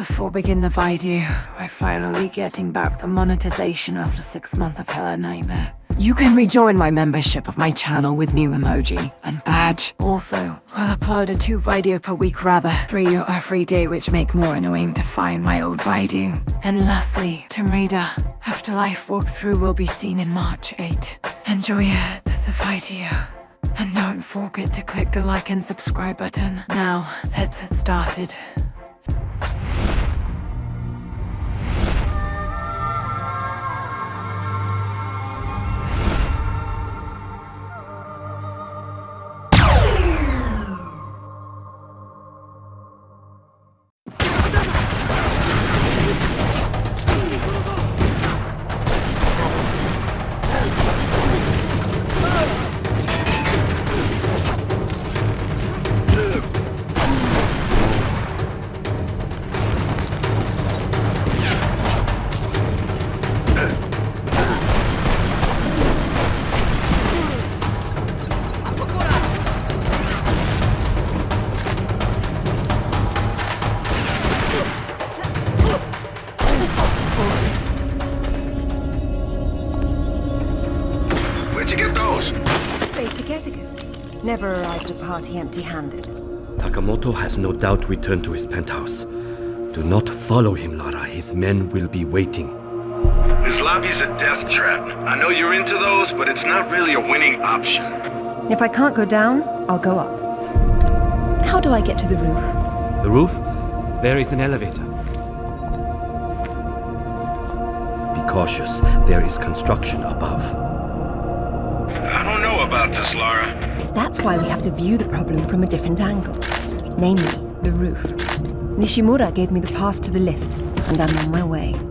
Before begin the video, we're finally getting back the monetization after six months of Hella Nightmare. You can rejoin my membership of my channel with new emoji and badge. Also, I'll upload a two video per week rather three or every day which make more annoying to find my old video. And lastly, Tomb Raider Afterlife walkthrough will be seen in March 8. Enjoy the, the video. And don't forget to click the like and subscribe button. Now, let's get started. Party empty-handed. Takamoto has no doubt returned to his penthouse. Do not follow him, Lara. His men will be waiting. This lobby's a death trap. I know you're into those, but it's not really a winning option. If I can't go down, I'll go up. How do I get to the roof? The roof? There is an elevator. Be cautious. There is construction above. I don't know about this, Lara. That's why we have to view the problem from a different angle. Namely, the roof. Nishimura gave me the pass to the lift, and I'm on my way.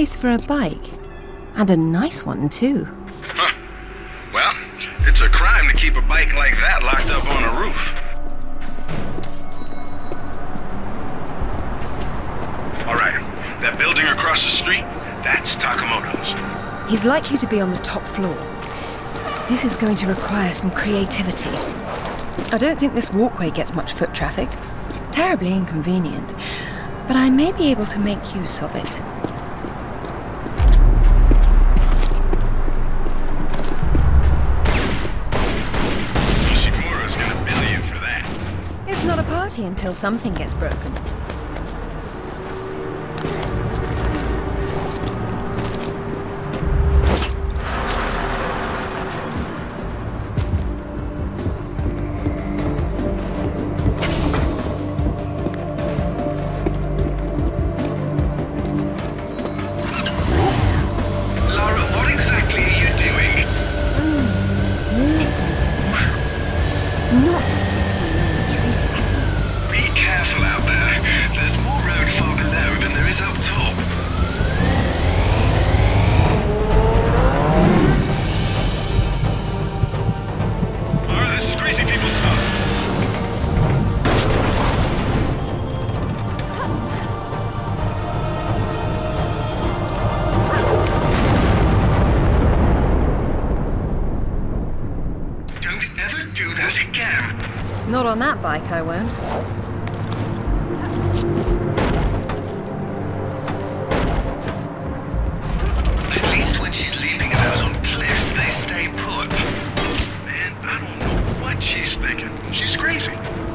Place for a bike. And a nice one, too. Huh. Well, it's a crime to keep a bike like that locked up on a roof. All right, that building across the street, that's Takamoto's. He's likely to be on the top floor. This is going to require some creativity. I don't think this walkway gets much foot traffic. Terribly inconvenient. But I may be able to make use of it. Nishimura's gonna bill you for that. It's not a party until something gets broken.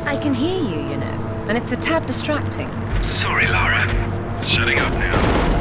I can hear you, you know, and it's a tad distracting. Sorry, Lara. Shutting up now.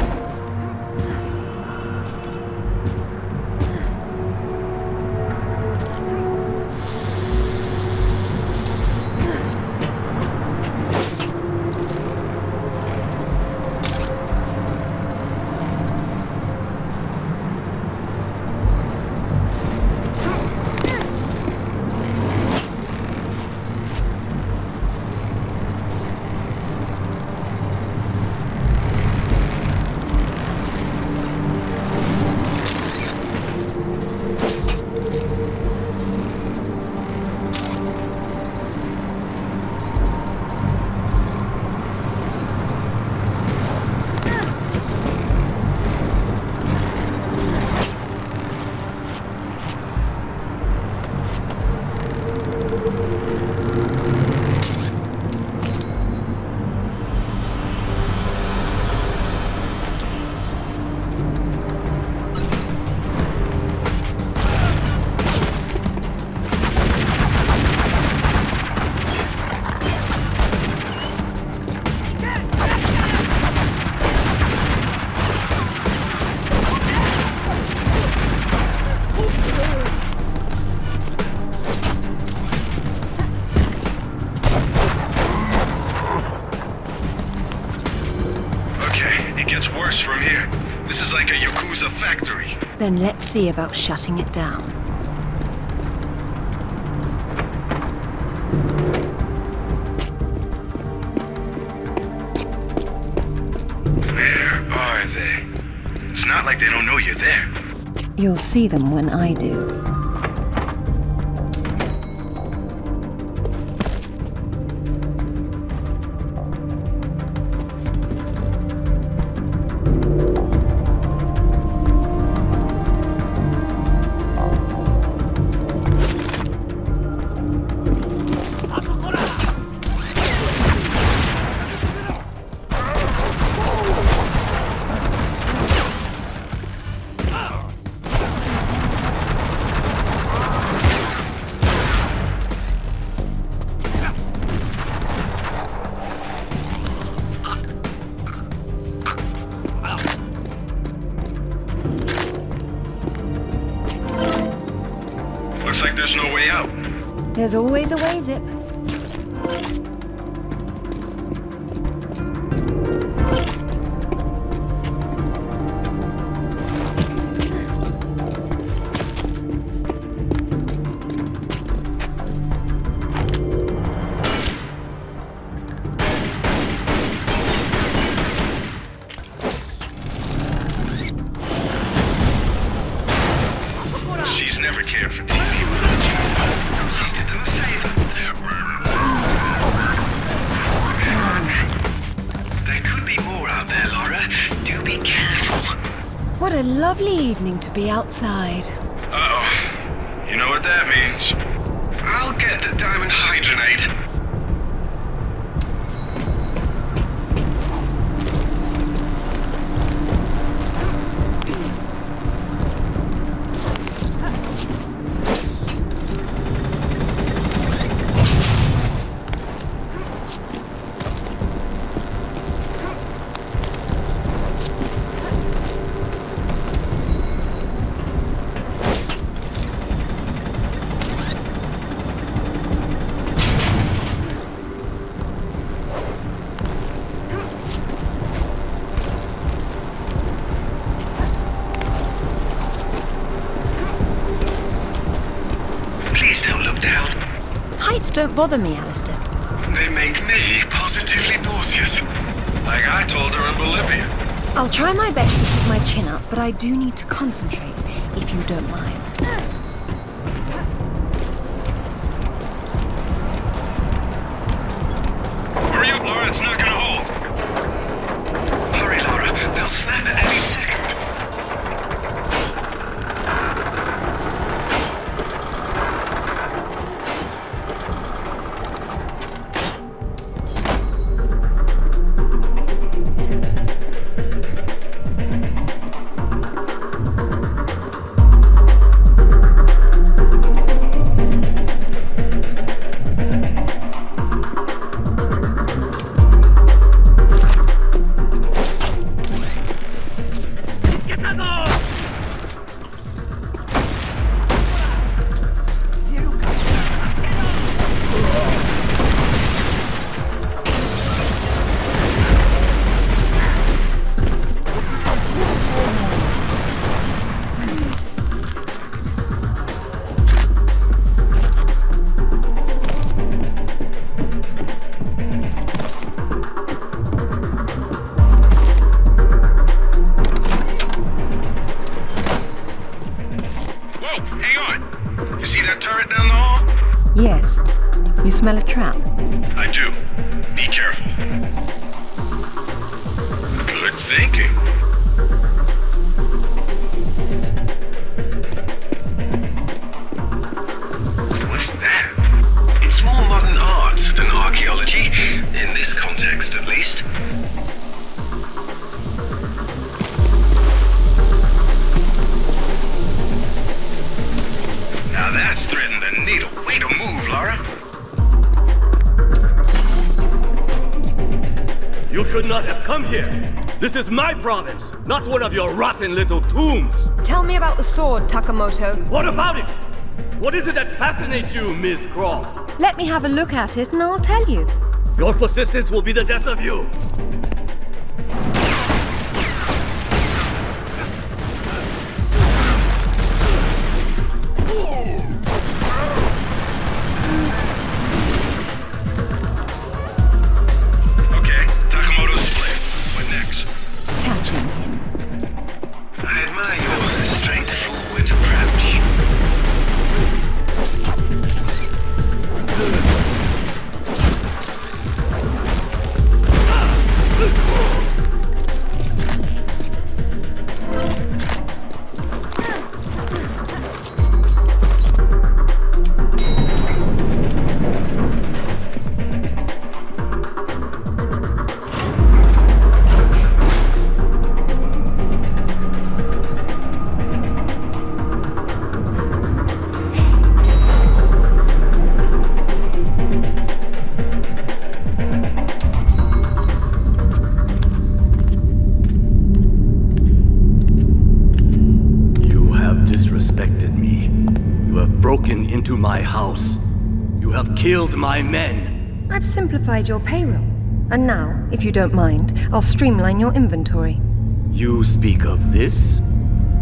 Then let's see about shutting it down. Where are they? It's not like they don't know you're there. You'll see them when I do. There's always a way, Zip. She's never cared for TV. What a lovely evening to be outside. Uh-oh. You know what that means. I'll get the diamond don't bother me, Alistair. They make me positively nauseous. Like I told her in Bolivia. I'll try my best to keep my chin up, but I do need to concentrate, if you don't mind. Hurry up, Lara. It's not province, not one of your rotten little tombs. Tell me about the sword, Takamoto. What about it? What is it that fascinates you, Ms. Croft? Let me have a look at it and I'll tell you. Your persistence will be the death of you. You have killed my men. I've simplified your payroll. And now, if you don't mind, I'll streamline your inventory. You speak of this?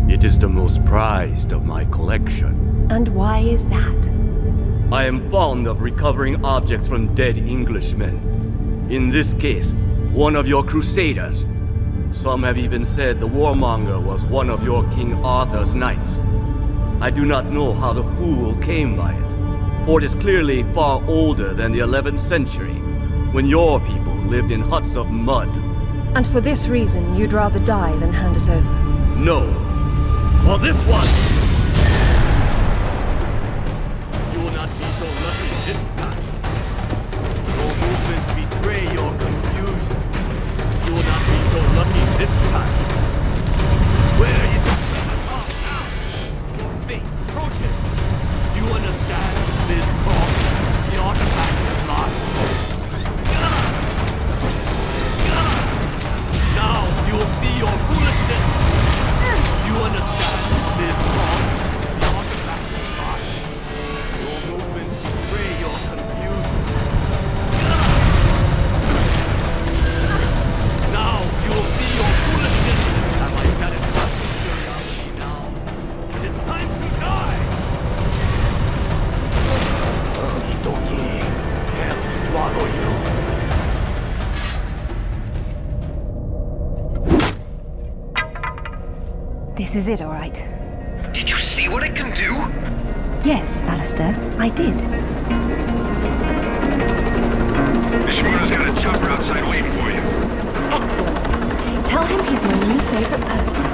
It is the most prized of my collection. And why is that? I am fond of recovering objects from dead Englishmen. In this case, one of your crusaders. Some have even said the warmonger was one of your King Arthur's knights. I do not know how the fool came by it, for it is clearly far older than the 11th century, when your people lived in huts of mud. And for this reason, you'd rather die than hand it over. No. For this one! This is it, all right. Did you see what it can do? Yes, Alistair, I did. Nishimura's got a chopper outside waiting for you. Excellent. Tell him he's my new favorite person.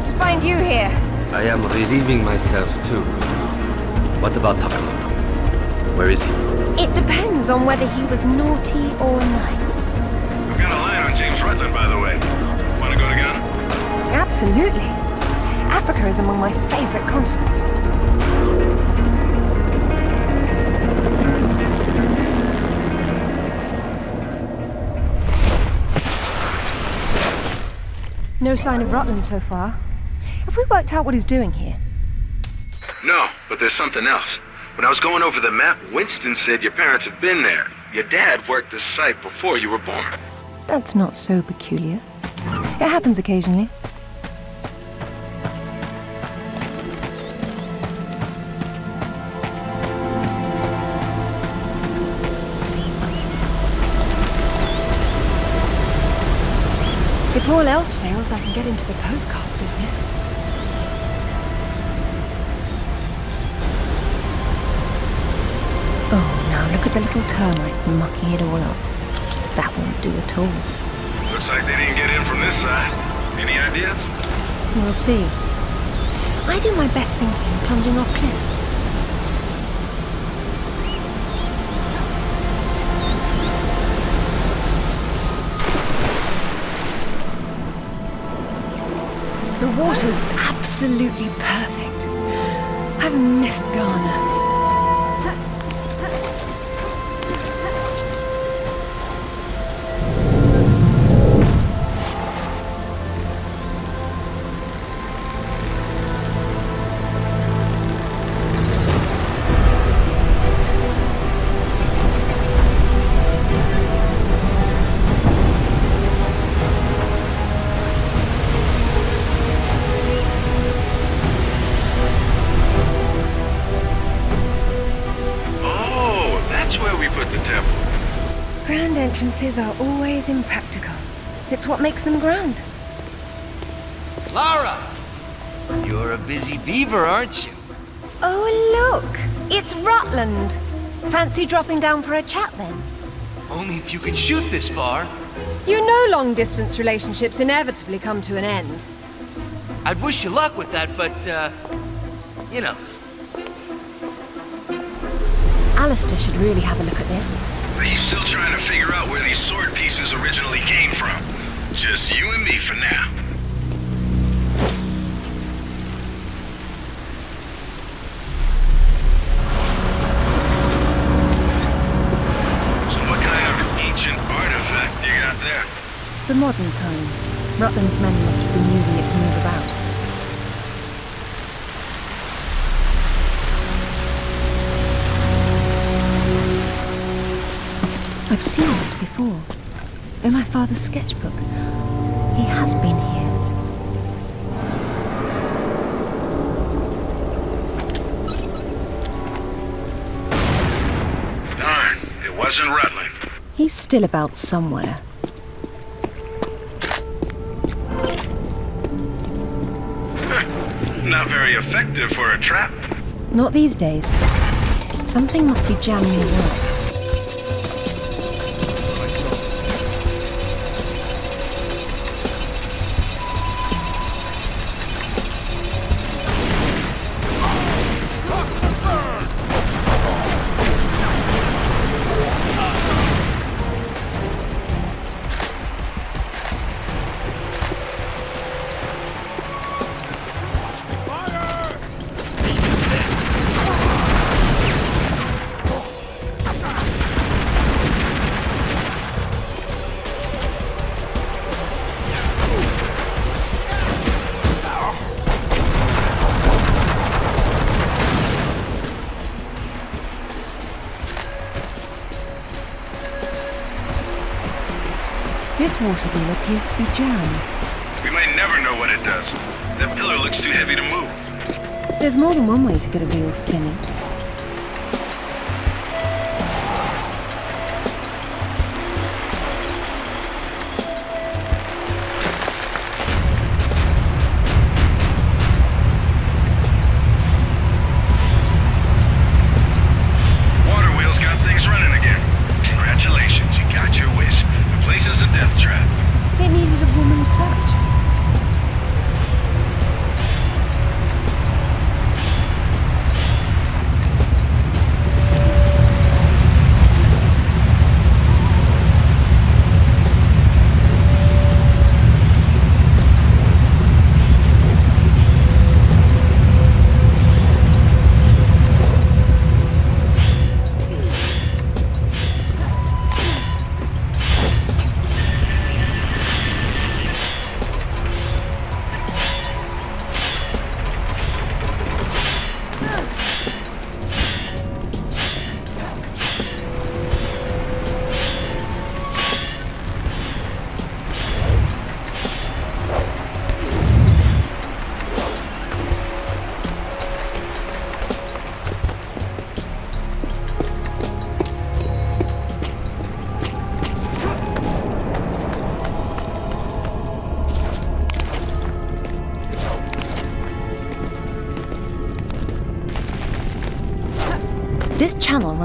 Relieved to find you here. I am relieving myself too. What about Takamoto? Where is he? It depends on whether he was naughty or nice. I've got a line on James Rutland, by the way. Wanna go together? Absolutely. Africa is among my favorite continents. No sign of Rutland so far. Have we worked out what he's doing here? No, but there's something else. When I was going over the map, Winston said your parents have been there. Your dad worked this site before you were born. That's not so peculiar. It happens occasionally. If all else fails, I can get into the postcard business. At the little termites mucking it all up. That won't do at all. Looks like they didn't get in from this side. Any idea? We'll see. I do my best thinking plunging off cliffs. The water's absolutely perfect. I've missed Ghana. Entrances are always impractical. It's what makes them grand. Lara! You're a busy beaver, aren't you? Oh, look! It's Rutland! Fancy dropping down for a chat then? Only if you can shoot this far. You know long distance relationships inevitably come to an end. I'd wish you luck with that, but, uh, you know. Alistair should really have a look at this. He's still trying to figure out where these sword pieces originally came from. Just you and me for now. The modern kind. Rutland's men must have been using it to move about. I've seen this before. In my father's sketchbook. He has been here. Darn, it wasn't Rutland. He's still about somewhere. Not very effective for a trap. Not these days. Something must be jamming the works. This water wheel appears to be jammed. We might never know what it does. That pillar looks too heavy to move. There's more than one way to get a wheel spinning.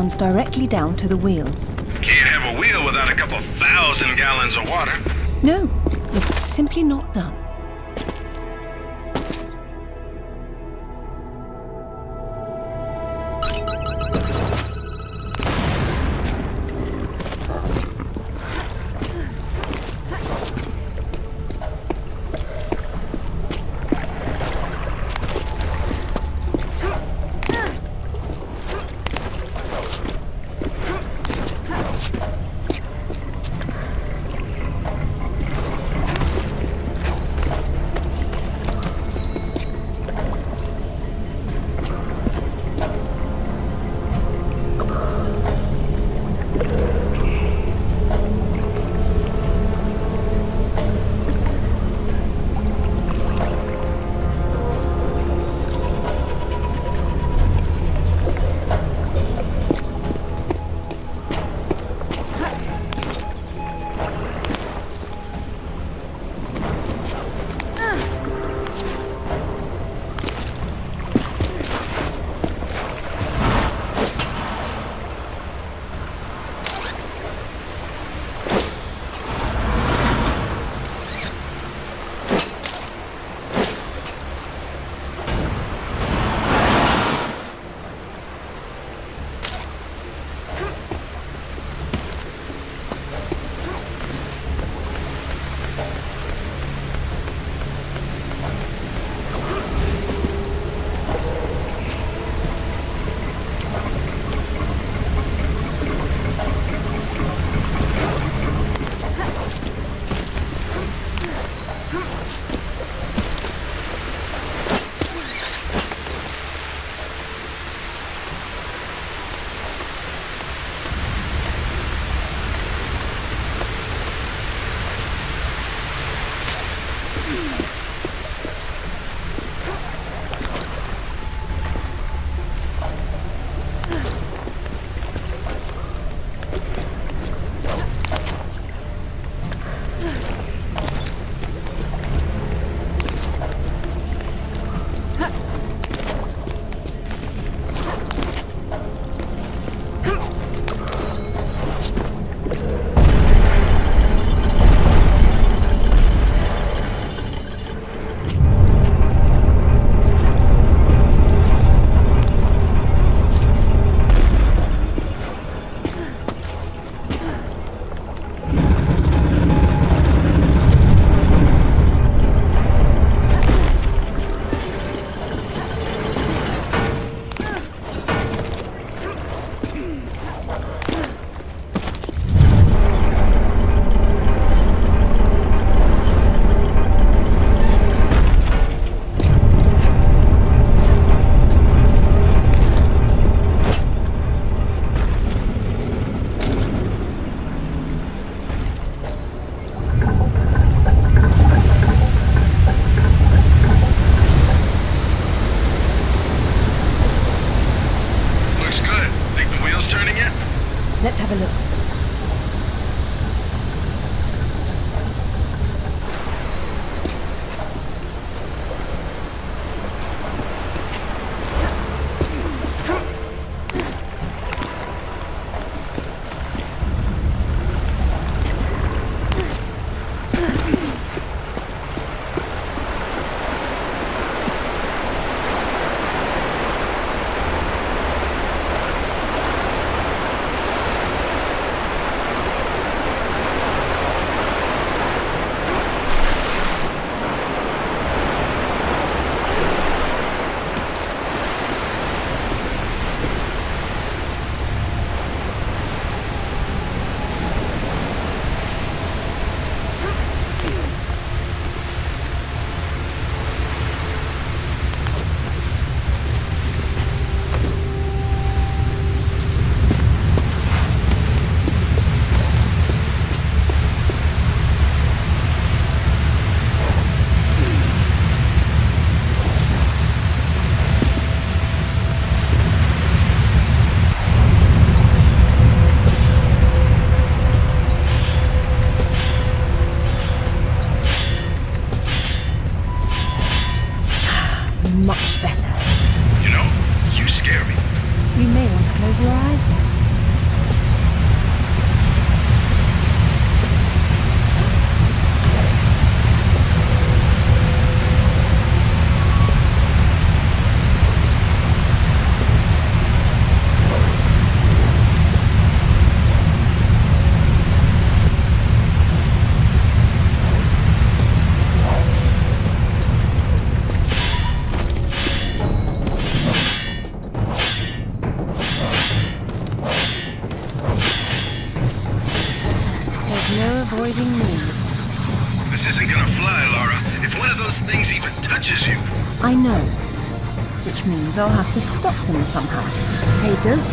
Runs directly down to the wheel. Can't have a wheel without a couple thousand gallons of water. No, it's simply not done.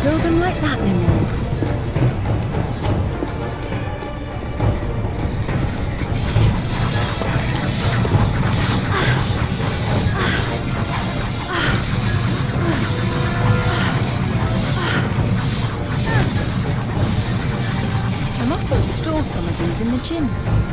Kill them like that. I must have stored some of these in the gym.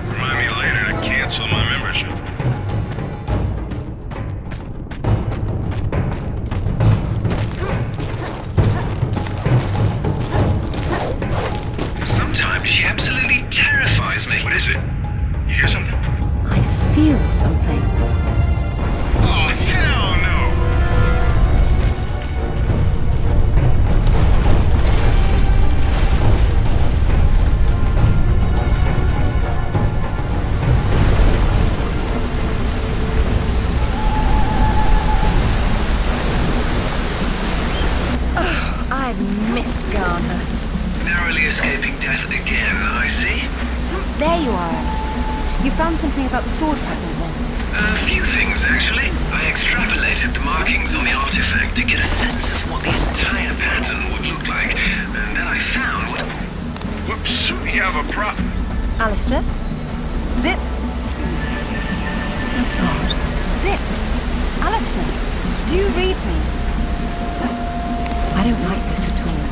You found something about the sword fragment one. A few things, actually. I extrapolated the markings on the artifact to get a sense of what the entire pattern would look like, and then I found what... Whoops, we have a problem. Alistair? Zip? That's odd. Zip? Alistair? Do you read me? I don't like this at all.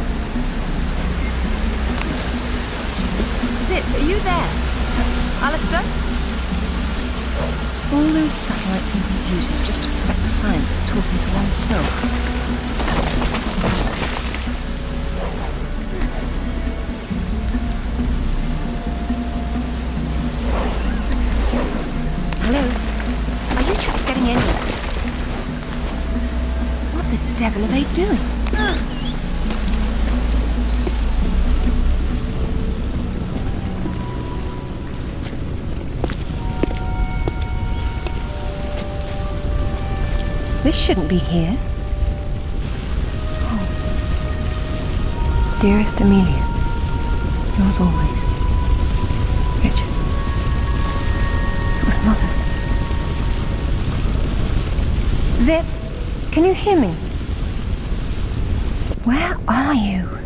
Zip, are you there? Alistair? All those satellites and computers just to perfect the science of talking to oneself. Hello? Are you chaps getting in? What the devil are they doing? This shouldn't be here. Oh. Dearest Amelia, yours always. Richard. It was Mother's. Zip, can you hear me? Where are you?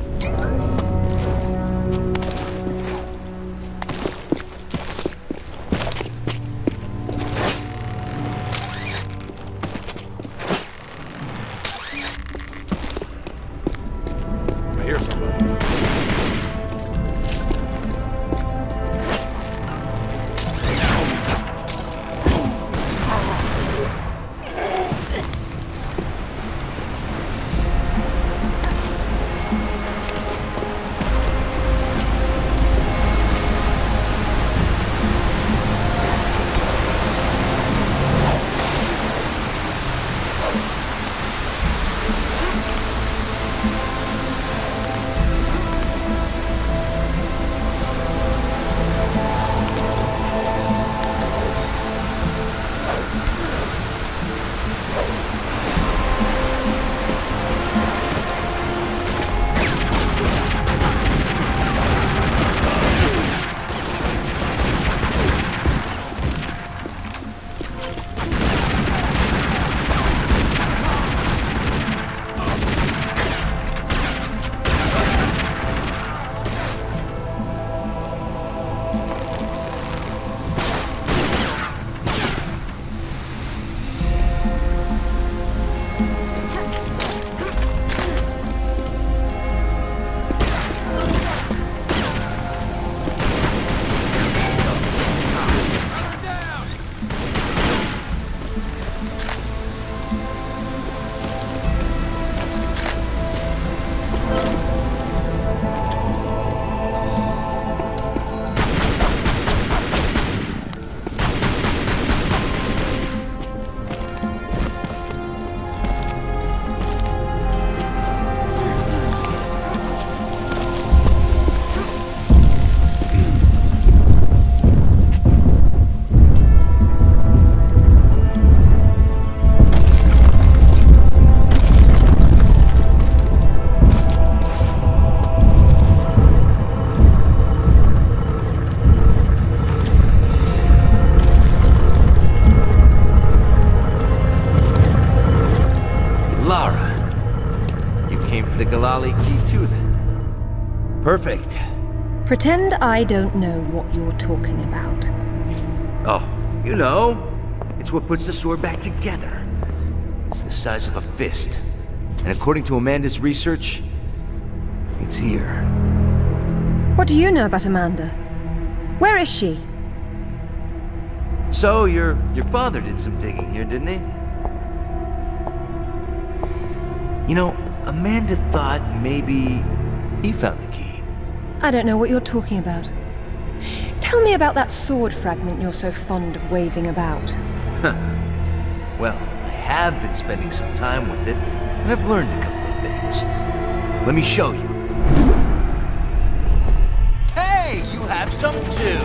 Pretend I don't know what you're talking about. Oh, you know. It's what puts the sword back together. It's the size of a fist. And according to Amanda's research, it's here. What do you know about Amanda? Where is she? So, your your father did some digging here, didn't he? You know, Amanda thought maybe he found the key. I don't know what you're talking about. Tell me about that sword fragment you're so fond of waving about. Well, I have been spending some time with it, and I've learned a couple of things. Let me show you. Hey, you have some too.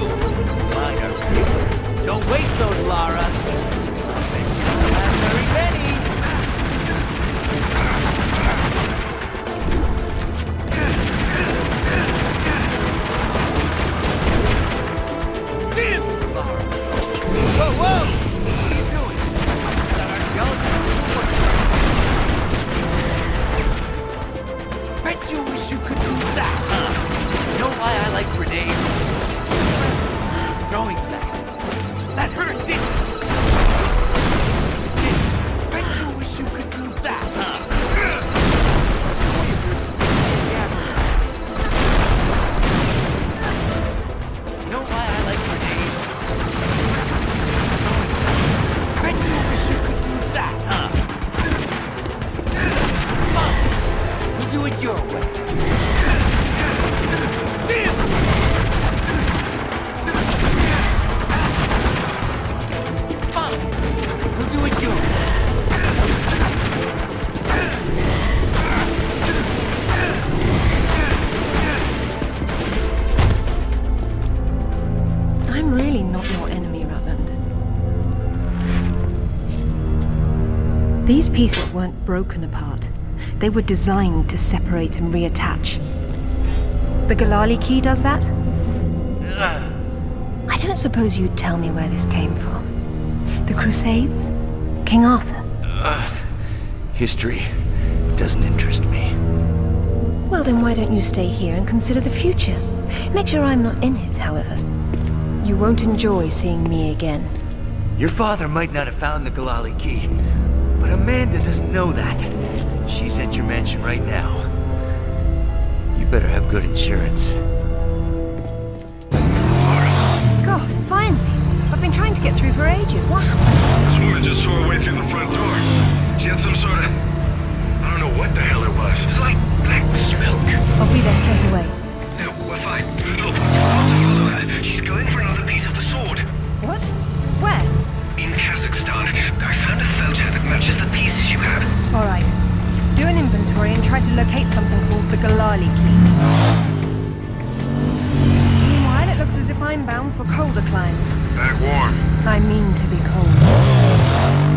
Bigger. Don't waste those, Lara. Whoa, whoa! What are you doing? Bet you wish you could do that, huh? Know why I like grenades? Throwing pieces weren't broken apart. They were designed to separate and reattach. The Ghalali key does that? I don't suppose you'd tell me where this came from. The Crusades? King Arthur? History doesn't interest me. Well, then why don't you stay here and consider the future? Make sure I'm not in it, however. You won't enjoy seeing me again. Your father might not have found the Ghalali key, Amanda doesn't know that. She's at your mansion right now. You better have good insurance. God, finally! I've been trying to get through for ages. What happened? This woman just tore her way through the front door. She had some sort of... I don't know what the hell it was. It's like black smoke. I'll be there straight away. Matches the pieces you have. All right. Do an inventory and try to locate something called the Ghalali key. Meanwhile, it looks as if I'm bound for colder climes. Back warm. I mean to be cold.